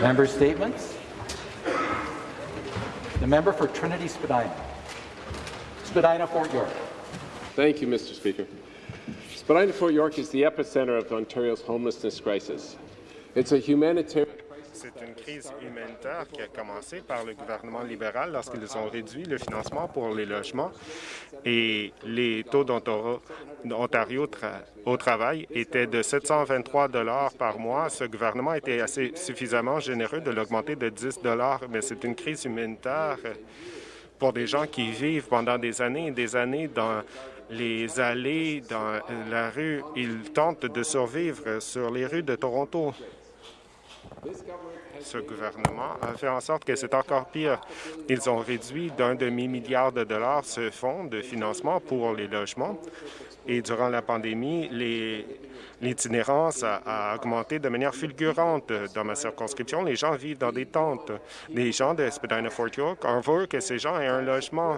Member statements. The member for Trinity Spadina. Spadina, Fort York. Thank you, Mr. Speaker. Spadina, Fort York is the epicenter of Ontario's homelessness crisis. It's a humanitarian C'est une crise humanitaire qui a commencé par le gouvernement libéral lorsqu'ils ont réduit le financement pour les logements et les taux d'Ontario au travail étaient de 723 par mois. Ce gouvernement était assez suffisamment généreux de l'augmenter de 10 mais c'est une crise humanitaire pour des gens qui vivent pendant des années et des années dans les allées, dans la rue. Ils tentent de survivre sur les rues de Toronto ce gouvernement a fait en sorte que c'est encore pire. Ils ont réduit d'un demi-milliard de dollars ce fonds de financement pour les logements et durant la pandémie, l'itinérance a, augmenté de manière fulgurante dans ma circonscription. Les gens vivent dans des tentes. Les gens de Spadina-Fort York, on veut que ces gens aient un logement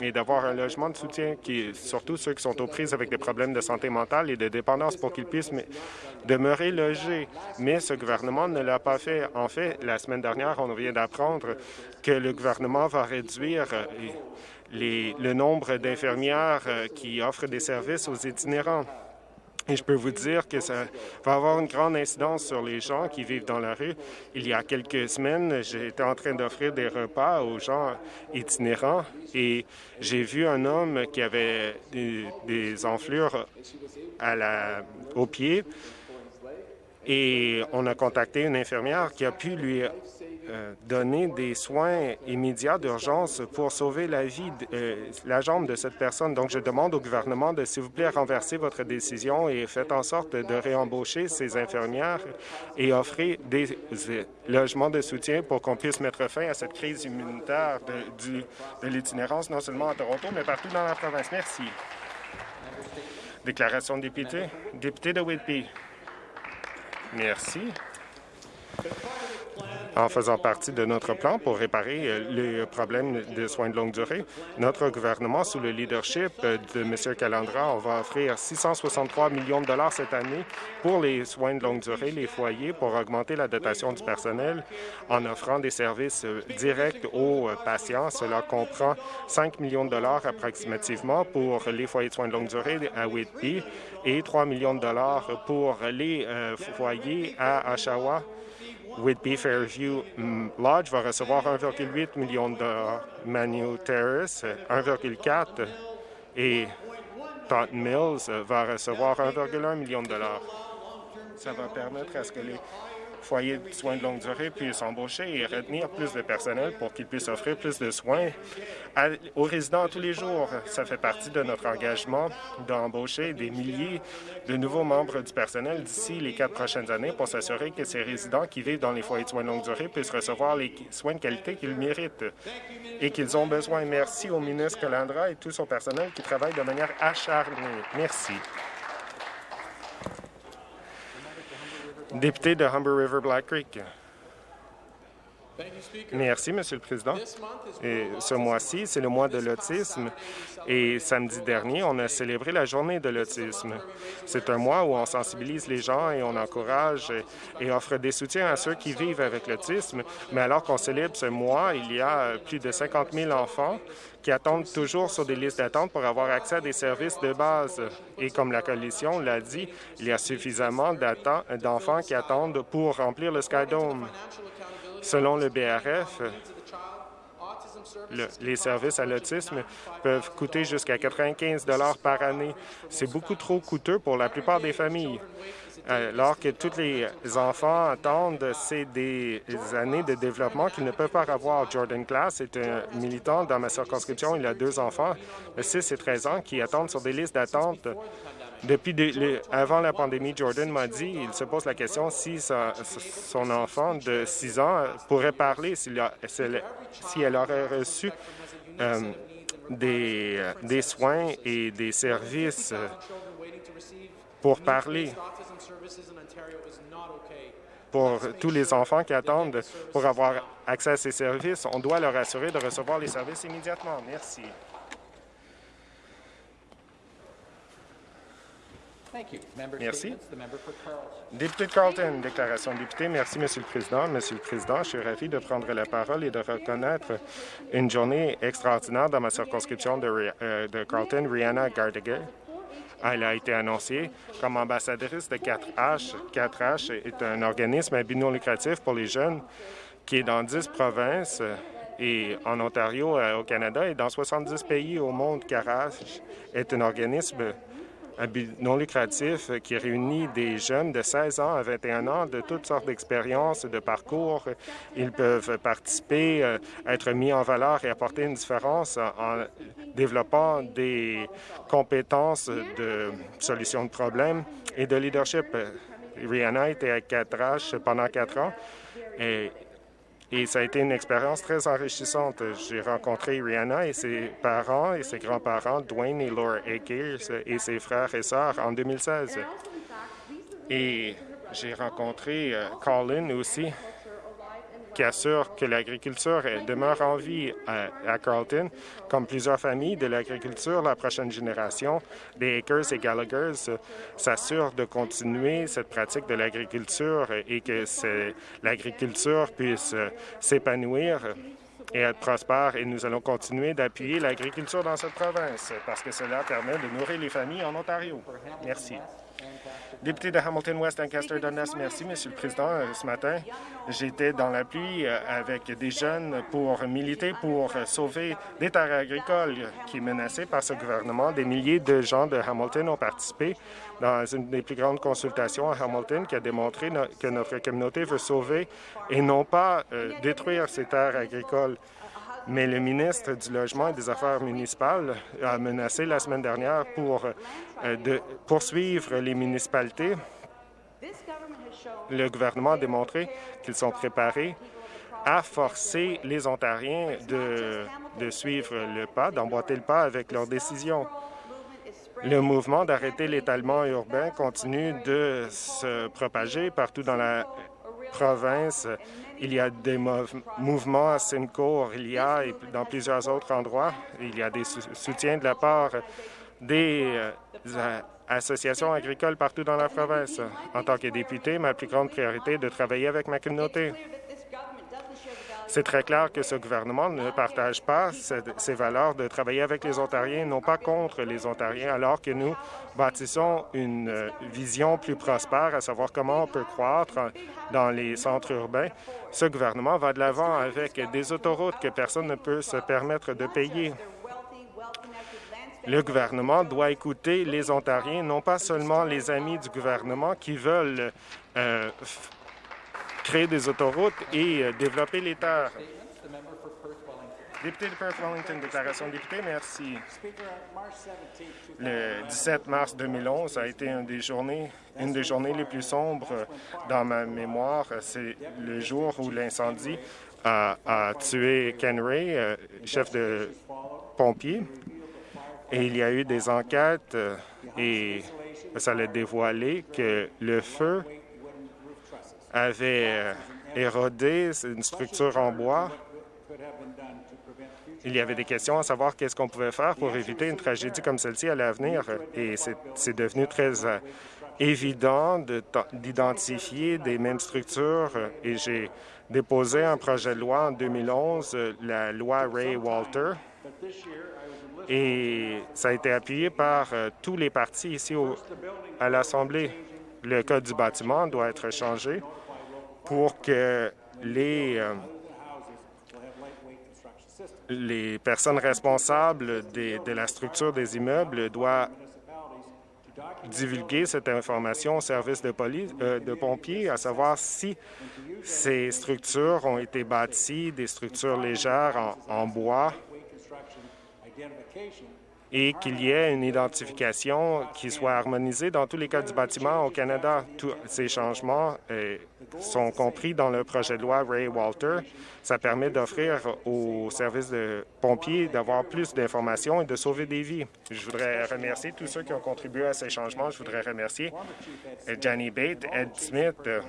et d'avoir un logement de soutien, qui, surtout ceux qui sont aux prises avec des problèmes de santé mentale et de dépendance pour qu'ils puissent demeurer logés. Mais ce gouvernement ne l'a pas fait. En fait, la semaine dernière, on vient d'apprendre que le gouvernement va réduire euh, le nombre d'infirmières euh, qui offrent des services aux itinérants. Et je peux vous dire que ça va avoir une grande incidence sur les gens qui vivent dans la rue. Il y a quelques semaines, j'étais en train d'offrir des repas aux gens itinérants et j'ai vu un homme qui avait des, enflures à la, aux pieds et on a contacté une infirmière qui a pu lui euh, donner des soins immédiats d'urgence pour sauver la vie, euh, la jambe de cette personne. Donc, je demande au gouvernement de, s'il vous plaît, renverser votre décision et faites en sorte de réembaucher ces infirmières et offrir des euh, logements de soutien pour qu'on puisse mettre fin à cette crise immunitaire de, de l'itinérance, non seulement à Toronto, mais partout dans la province. Merci. Déclaration de député. Député de Whitby. Merci en faisant partie de notre plan pour réparer euh, les problèmes de soins de longue durée. Notre gouvernement, sous le leadership de M. Calandra, on va offrir 663 millions de dollars cette année pour les soins de longue durée, les foyers, pour augmenter la dotation du personnel en offrant des services euh, directs aux euh, patients. Cela comprend 5 millions de dollars approximativement pour les foyers de soins de longue durée à Whitby et 3 millions de dollars pour les foyers à Oshawa Whitby Fairview mm, Lodge va recevoir 1,8 million de Manu Terrace, 1,4 et Taunton Mills va recevoir 1,1 million de dollars. Ça va permettre à ce que les foyers de soins de longue durée puissent embaucher et retenir plus de personnel pour qu'ils puissent offrir plus de soins aux résidents tous les jours. Ça fait partie de notre engagement d'embaucher des milliers de nouveaux membres du personnel d'ici les quatre prochaines années pour s'assurer que ces résidents qui vivent dans les foyers de soins de longue durée puissent recevoir les soins de qualité qu'ils méritent et qu'ils ont besoin. Merci au ministre Calandra et tout son personnel qui travaille de manière acharnée. Merci. Député de Humber River Black Creek. Merci, Monsieur le Président. Ce mois-ci, c'est le mois de l'autisme et samedi dernier, on a célébré la journée de l'autisme. C'est un mois où on sensibilise les gens et on encourage et offre des soutiens à ceux qui vivent avec l'autisme. Mais alors qu'on célèbre ce mois, il y a plus de 50 000 enfants qui attendent toujours sur des listes d'attente pour avoir accès à des services de base. Et comme la Coalition l'a dit, il y a suffisamment d'enfants qui attendent pour remplir le Skydome. Selon le BRF, les services à l'autisme peuvent coûter jusqu'à 95 par année. C'est beaucoup trop coûteux pour la plupart des familles. Alors que tous les enfants attendent, c'est des années de développement qu'ils ne peuvent pas avoir. Jordan Class est un militant dans ma circonscription. Il a deux enfants, 6 et 13 ans, qui attendent sur des listes d'attente depuis avant la pandémie, Jordan m'a dit, il se pose la question si son enfant de 6 ans pourrait parler, si elle aurait reçu euh, des, des, soins et des services pour parler pour tous les enfants qui attendent pour avoir accès à ces services. On doit leur assurer de recevoir les services immédiatement. Merci. Merci. Député de Carlton, déclaration de député. Merci, Monsieur le Président. Monsieur le Président, je suis ravi de prendre la parole et de reconnaître une journée extraordinaire dans ma circonscription de, euh, de Carlton, Rihanna Gardegay. Elle a été annoncée comme ambassadrice de 4H. 4H est un organisme à but non lucratif pour les jeunes qui est dans 10 provinces euh, et en Ontario, euh, au Canada, et dans 70 pays au monde. 4H est un organisme un but non lucratif qui réunit des jeunes de 16 ans à 21 ans de toutes sortes d'expériences, de parcours. Ils peuvent participer, euh, être mis en valeur et apporter une différence en développant des compétences de solution de problèmes et de leadership. Rihanna était à 4H pendant quatre ans et et ça a été une expérience très enrichissante. J'ai rencontré Rihanna et ses parents et ses grands-parents, Dwayne et Laura Akers, et ses frères et sœurs en 2016. Et j'ai rencontré euh, Colin aussi, qui assure que l'agriculture demeure en vie à, Carleton. Comme plusieurs familles de l'agriculture, la prochaine génération des Akers et Gallaghers euh, s'assure de continuer cette pratique de l'agriculture et que l'agriculture puisse euh, s'épanouir et être prospère. Et nous allons continuer d'appuyer l'agriculture dans cette province parce que cela permet de nourrir les familles en Ontario. Merci. Député de Hamilton West, Ancaster Dundas, merci, Monsieur le Président. Euh, Ce matin, j'étais dans la pluie euh, avec des jeunes pour militer pour euh, sauver des terres agricoles qui est menacées par ce gouvernement. Des milliers de gens de Hamilton ont participé dans une des plus grandes consultations à Hamilton qui a démontré que notre communauté veut sauver et non pas détruire ces terres agricoles. Mais le ministre du Logement et des Affaires municipales a menacé la semaine dernière pour euh, poursuivre les municipalités. Le gouvernement a démontré qu'ils sont préparés à forcer les Ontariens de, de suivre le pas, d'emboîter le pas avec leurs décisions. Le mouvement d'arrêter l'étalement urbain continue de se propager partout dans la province. Il y a des mouv- mouvements à Simcoe, il y a et dans plusieurs autres endroits. Il y a des sou- soutiens de la part des euh, associations agricoles partout dans la province. En tant que député, ma plus grande priorité est de travailler avec ma communauté. C'est très clair que ce gouvernement ne partage pas ce- ces valeurs de travailler avec les Ontariens, non pas contre les Ontariens, alors que nous bâtissons une euh, vision plus prospère, à savoir comment on peut croître dans les centres urbains. Ce gouvernement va de l'avant avec des autoroutes que personne ne peut se permettre de payer. Le gouvernement doit écouter les Ontariens, non pas seulement les amis du gouvernement qui veulent euh, créer des autoroutes et euh, développer les terres. Député de Perth-Wellington, déclaration de député, merci. Speaker, on March 17, Le 17 mars 2011 a été une des journées, une des journées les plus sombres dans ma mémoire. C'est le jour où l'incendie a, a tué Ken Ray, euh, chef de pompier. Et il y a eu des enquêtes euh, et ça a dévoilé que le feu avait euh, érodé une structure en bois il y avait des questions à savoir qu'est-ce qu'on pouvait faire pour éviter une tragédie comme celle-ci à l'avenir. Et c'est- devenu très euh, évident d'identifier des mêmes structures. Et j'ai déposé un projet de loi en 2011, euh, la loi Ray Walter. Et ça a été appuyé par tous les partis ici au- à l'Assemblée. Le code du bâtiment doit être changé pour que les... euh, les personnes responsables des- de la structure des immeubles doivent divulguer cette information au service de police, euh, de pompiers, à savoir si ces structures ont été bâties, des structures légères en, en bois, et qu'il y ait une identification qui soit harmonisée dans tous les cas du bâtiment au Canada. Tous ces changements euh, sont compris dans le projet de loi Ray Walter. Ça permet d'offrir aux services de pompiers d'avoir plus d'informations et de sauver des vies. Je voudrais remercier tous ceux qui ont contribué à ces changements. Je voudrais remercier euh, Johnny Bate, Ed Smith, euh,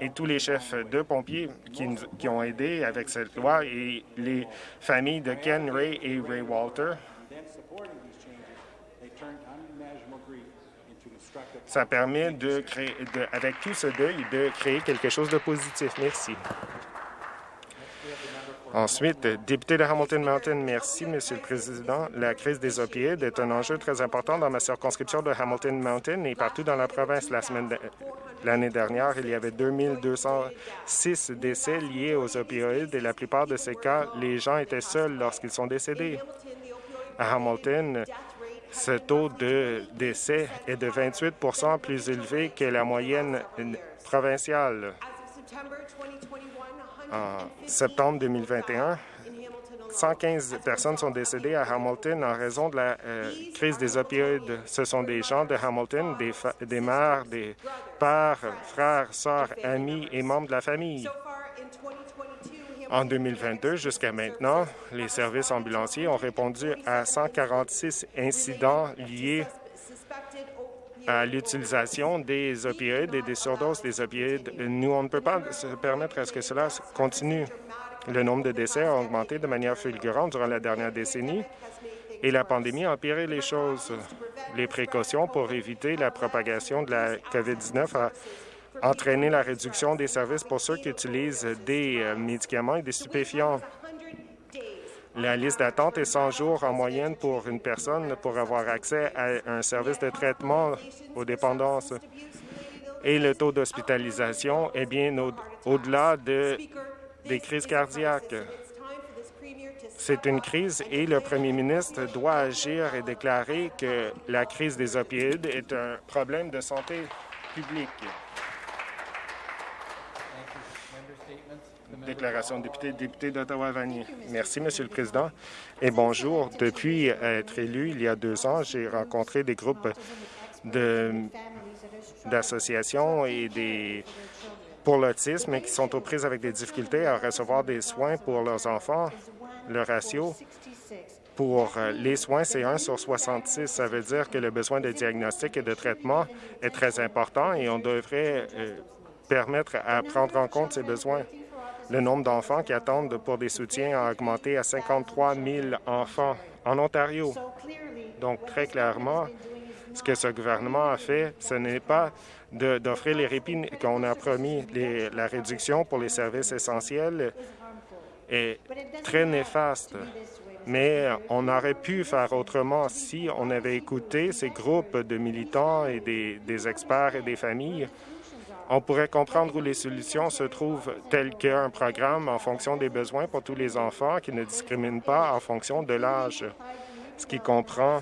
et tous les chefs de pompiers qui, ont aidé avec cette loi et les familles de Ken Ray et Ray Walter. Ça permet, de créer, avec tout ce deuil, de créer quelque chose de positif. Merci. Ensuite, député de Hamilton Mountain, merci, Monsieur le Président. La crise des opioïdes est un enjeu très important dans ma circonscription de Hamilton Mountain et partout dans la province. L'année dernière, il y avait 2206 décès liés aux opioïdes et la plupart de ces cas, les gens étaient seuls lorsqu'ils sont décédés. À Hamilton, ce taux de décès est de 28% plus élevé que la moyenne provinciale. En septembre 2021, 115 personnes sont décédées à Hamilton en raison de la euh, crise des opioïdes. Ce sont des gens de Hamilton, des, des mères, des pères, frères, sœurs, amis et membres de la famille. En 2022, jusqu'à maintenant, les services ambulanciers ont répondu à 146 incidents liés à l'utilisation des opioïdes et des surdoses des opioïdes. Nous, on ne peut pas se permettre à ce que cela continue. Le nombre de décès a augmenté de manière fulgurante durant la dernière décennie et la pandémie a empiré les choses. Les précautions pour éviter la propagation de la COVID-19 a entraîné la réduction des services pour ceux qui utilisent des euh, médicaments et des stupéfiants. La liste d'attente est 100 jours en moyenne pour une personne pour avoir accès à un service de traitement aux dépendances. Et le taux d'hospitalisation est bien au-delà de, des crises cardiaques. C'est une crise et le premier ministre doit agir et déclarer que la crise des opioïdes est un problème de santé publique. Déclaration de député, député d'Ottawa-Vanier. Merci, Monsieur le Président, et bonjour. Depuis être élu il y a deux ans, j'ai rencontré des groupes d'associations et des pour l'autisme qui sont aux prises avec des difficultés à recevoir des soins pour leurs enfants. Le ratio pour les soins, c'est 1 sur 66. Ça veut dire que le besoin de diagnostic et de traitement est très important et on devrait euh, permettre à prendre en compte ces besoins. Le nombre d'enfants qui attendent pour des soutiens a augmenté à 53 000 enfants en Ontario. Donc, très clairement, ce que ce gouvernement a fait, ce n'est pas d'offrir les répits qu'on a promis. la réduction pour les services essentiels est très néfaste. Mais on aurait pu faire autrement si on avait écouté ces groupes de militants et des experts et des familles on pourrait comprendre où les solutions se trouvent, telles qu'un programme en fonction des besoins pour tous les enfants qui ne discrimine pas en fonction de l'âge, ce qui comprend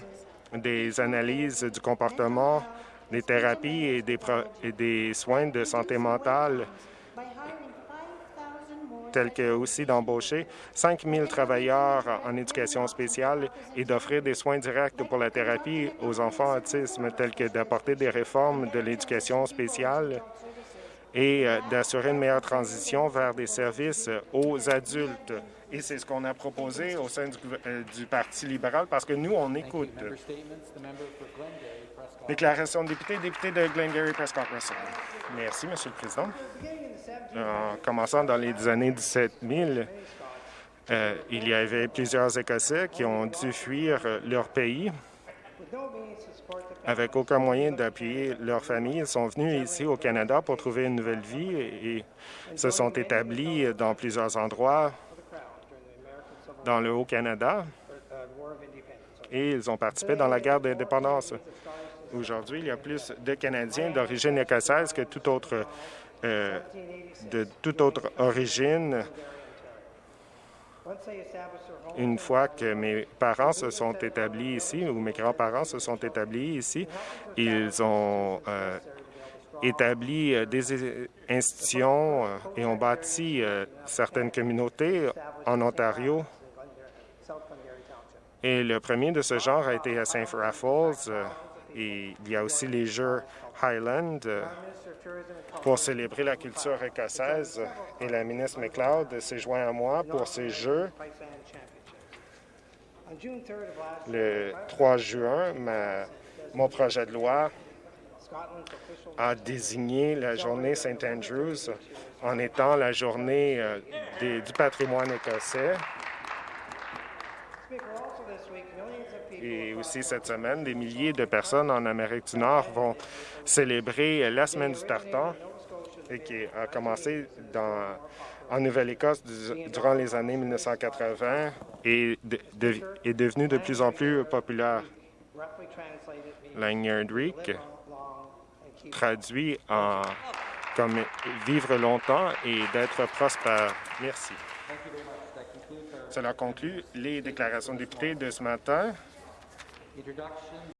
des analyses du comportement, des thérapies et des, et des soins de santé mentale, tels que aussi d'embaucher 5 000 travailleurs en éducation spéciale et d'offrir des soins directs pour la thérapie aux enfants autisme, tels que d'apporter des réformes de l'éducation spéciale et euh, d'assurer une meilleure transition vers des services aux adultes. Et c'est ce qu'on a proposé au sein du, euh, du, Parti libéral parce que nous, on écoute. Déclaration de député, député de Glengarry Prescott Russell. Merci, Monsieur le Président. En commençant dans les années 17 000, euh, il y avait plusieurs Écossais qui ont dû fuir leur pays avec aucun moyen d'appuyer leur famille. Ils sont venus ici au Canada pour trouver une nouvelle vie et, se sont établis dans plusieurs endroits dans le Haut-Canada et ils ont participé dans la guerre d'indépendance. Aujourd'hui, il y a plus de Canadiens d'origine écossaise que toute autre, euh, de toute autre origine une fois que mes parents se sont établis ici, ou mes grands-parents se sont établis ici, ils ont euh, établi euh, des institutions et ont bâti certaines communautés en Ontario. Et le premier de ce genre a été à St. Raffles. et il y a aussi les Jeux Highland pour célébrer la culture écossaise. Et la ministre McLeod s'est joint à moi pour ces Jeux le 3 juin, mon projet de loi a désigné la journée St. Andrews en étant la journée euh, du patrimoine écossais. Et aussi cette semaine, des milliers de personnes en Amérique du Nord vont célébrer la semaine du tartan qui a commencé en Nouvelle-Écosse du- durant les années 1980 et est devenue de plus en plus populaire. Lanyard traduit en comme vivre longtemps et d'être prospère. Merci. Cela conclut les déclarations de députés de ce matin. introduction.